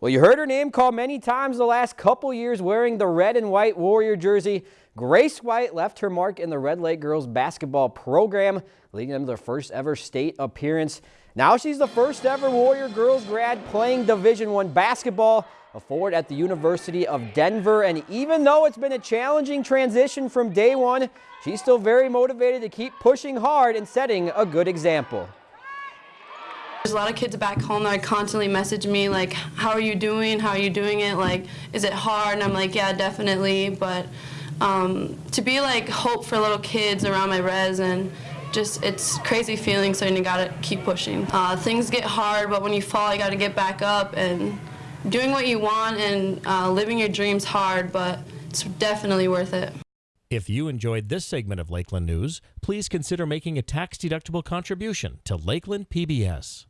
Well, you heard her name called many times the last couple years wearing the red and white Warrior jersey. Grace White left her mark in the Red Lake girls basketball program, leading them to their first ever state appearance. Now she's the first ever Warrior girls grad playing Division One basketball, a forward at the University of Denver. And even though it's been a challenging transition from day one, she's still very motivated to keep pushing hard and setting a good example. There's a lot of kids back home that constantly message me like, how are you doing? How are you doing it? Like, is it hard? And I'm like, yeah, definitely. But um, to be like hope for little kids around my res and just it's crazy feeling so you gotta keep pushing. Uh, things get hard, but when you fall, you gotta get back up and doing what you want and uh, living your dreams hard, but it's definitely worth it. If you enjoyed this segment of Lakeland News, please consider making a tax-deductible contribution to Lakeland PBS.